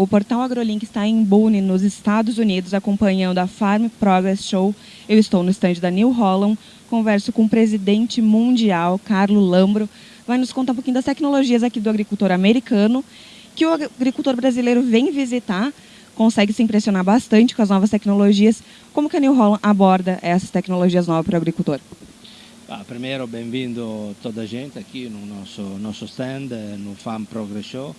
O portal AgroLink está em Boone, nos Estados Unidos, acompanhando a Farm Progress Show. Eu estou no estande da New Holland, converso com o presidente mundial, Carlo Lambro. Vai nos contar um pouquinho das tecnologias aqui do agricultor americano, que o agricultor brasileiro vem visitar, consegue se impressionar bastante com as novas tecnologias. Como que a New Holland aborda essas tecnologias novas para o agricultor? Ah, primeiro, bem-vindo toda a gente aqui no nosso, nosso stand, no Farm Progress Show.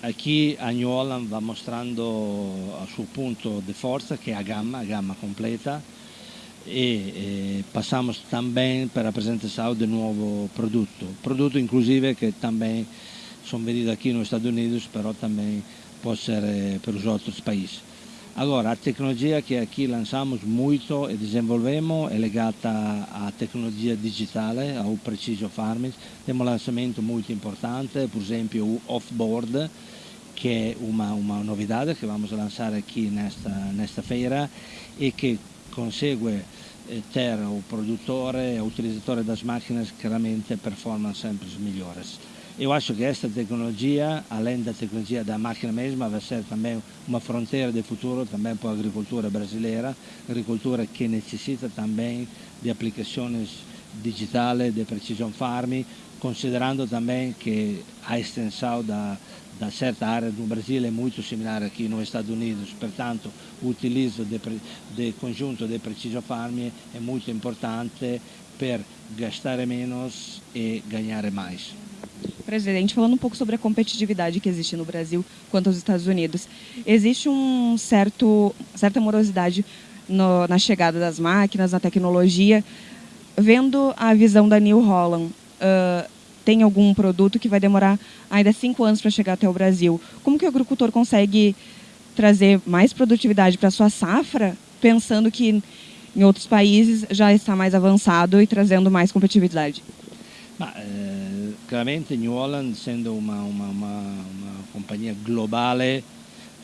a chi Holland va mostrando il suo punto di forza che è a gamma, a gamma completa e eh, passiamo también per la presentazione del nuovo prodotto, prodotto inclusive che también sono venuto qui negli Stati Uniti però también può essere eh, per gli altri paesi. Agora, a tecnologia che aqui lançamos muito e desenvolvemos è legata à tecnologia digitale, ao precision farming. Temos um lançamento muito importante, per esempio off-board, che è una, una novità che vamos a lanciare qui nesta, feira e che consegue eh, ter o produttore e utilizzatore das máquinas chiaramente performance sempre migliori. Eu acho que esta tecnologia, além da tecnologia da máquina mesma, vai ser também uma fronteira de futuro também para a agricultura brasileira, agricultura que necessita também de aplicações digitais de precision farming, considerando também que a extensão da, da certa área do Brasil é muito similar aqui nos Estados Unidos, portanto o utilizzo del conjunto di precision farming è molto importante per gastare menos e ganhar mais. Presidente, falando um pouco sobre a competitividade que existe no Brasil quanto aos Estados Unidos, existe um certo, certa morosidade no, na chegada das máquinas, na tecnologia. Vendo a visão da New Holland, uh, tem algum produto que vai demorar ainda cinco anos para chegar até o Brasil. Como que o agricultor consegue trazer mais produtividade para sua safra, pensando que em outros países já está mais avançado e trazendo mais competitividade? Ma, eh, chiaramente New Holland essendo una, una, una, una compagnia globale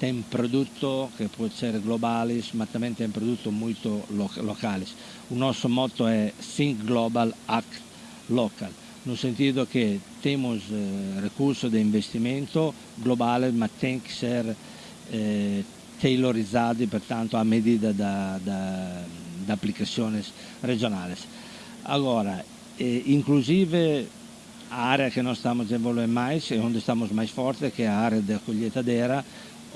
ha prodotto che può essere globale ma anche un prodotto molto locale il nostro motto è Think Global Act Local. Nel senso che abbiamo eh, recurso di investimento globale ma tem che essere eh, tailorizzati pertanto a medida da, da, da applicazioni regionali allora, eh, inclusive a área que nós estamos desenvolvendo mais e onde estamos mais fortes, que é a área da colheitadeira,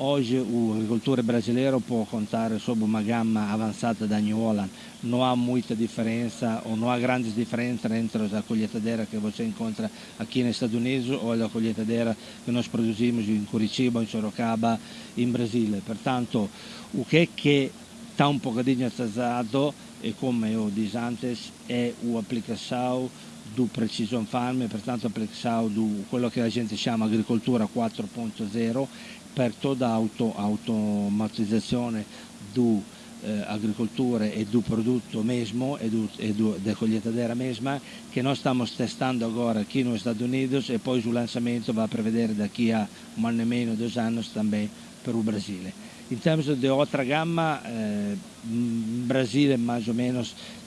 Hoje o agricultor brasileiro pode contar sobre uma gama avançada da New Holland. Não há muita diferença ou não há grandes diferenças entre a colheitadeira que você encontra aqui nos Estados Unidos ou a colheitadeira que nós produzimos em Curitiba, em Sorocaba, em Brasília. Portanto, o que é que está um bocadinho atrasado e como eu disse antes, é a aplicação du precision farm, pertanto pensavo du quello che la gente chiama agricoltura 4.0 per tutta auto, automatizzazione du eh, agricolture e do prodotto mesmo e, do, e do, coglietadera mesma che noi stiamo testando ora qui negli Stati Uniti e poi sul lanzamento va a prevedere da chi ha un anno e meno, due anni, anche per il Brasile. In termini di altra gamma, eh, Brasile più o meno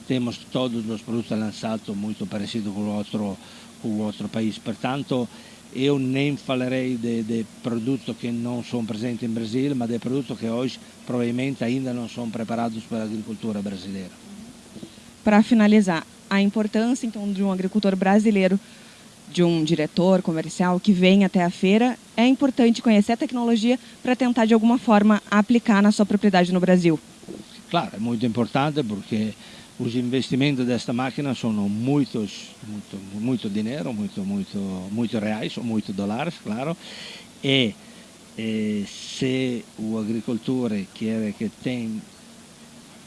temos todos os produtos lançados muito parecidos com o outro, com outro país, portanto eu nem falarei de, de produtos que não são presentes em Brasil, mas de produtos que hoje provavelmente ainda não são preparados para a agricultura brasileira. Para finalizar, a importância então de um agricultor brasileiro, de um diretor comercial que vem até a feira, é importante conhecer a tecnologia para tentar de alguma forma aplicar na sua propriedade no Brasil. Claro, é muito importante porque os investimentos desta máquina são muitos, muito, muito dinheiro, muito, muito, muito reais, muito dólares, claro, e, e se o agricultor quer que tem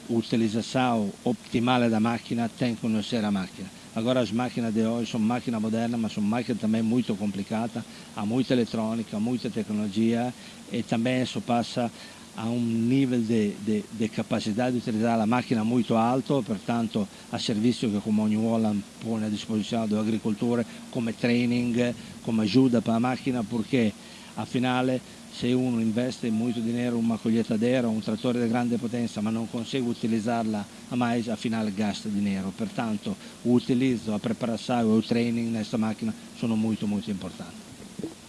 utilização optimal da máquina, tem que conhecer a máquina. Agora as máquinas de hoje são máquinas modernas, mas são máquinas também muito complicadas, há muita eletrônica, muita tecnologia e também isso passa a un livello di, capacità di utilizzare la macchina molto alto, pertanto a servizio che come ogni Holland pone a disposizione dell'agricoltore come training, come aiuto per la macchina, perché a finale se uno investe molto dinero in una coglietadera o un trattore di grande potenza ma non consegue utilizzarla a mais, a finale gasta dinero. Pertanto l'utilizzo, la preparazione e il training in questa macchina sono molto molto importanti.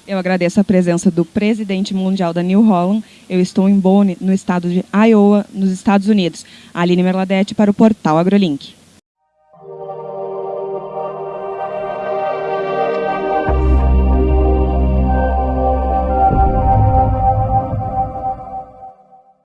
Eu agradeço a presença do presidente mundial da New Holland. Eu estou em Boone, no estado de Iowa, nos Estados Unidos. Aline Merladete para o portal AgroLink.